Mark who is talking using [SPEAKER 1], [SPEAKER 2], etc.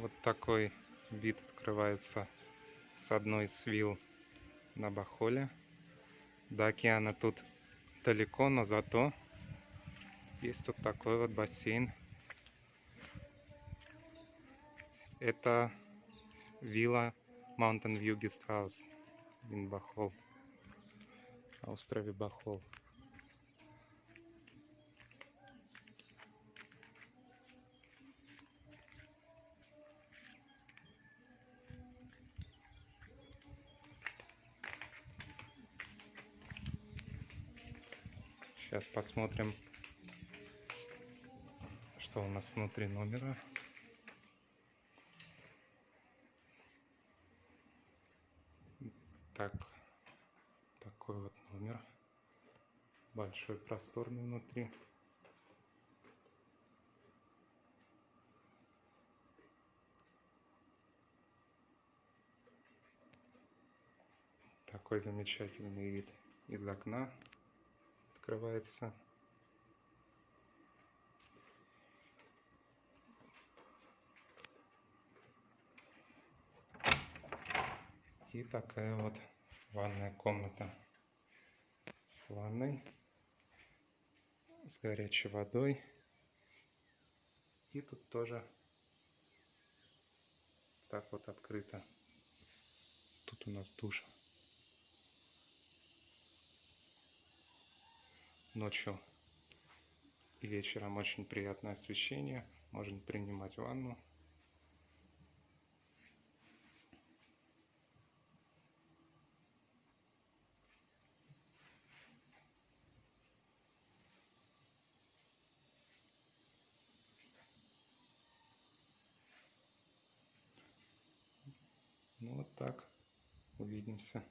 [SPEAKER 1] Вот такой вид открывается с одной из вилл на Бахоле. До океана тут далеко, но зато есть тут такой вот бассейн. Это вилла Mountain View Guest House in Бахол. На острове Бахол. Сейчас посмотрим, что у нас внутри номера. Так, такой вот номер. Большой, просторный внутри. Такой замечательный вид из окна открывается. И такая вот ванная комната с ванной, с горячей водой. И тут тоже так вот открыто. Тут у нас душ. Ночью и вечером очень приятное освещение. Можно принимать ванну. Ну вот так. Увидимся.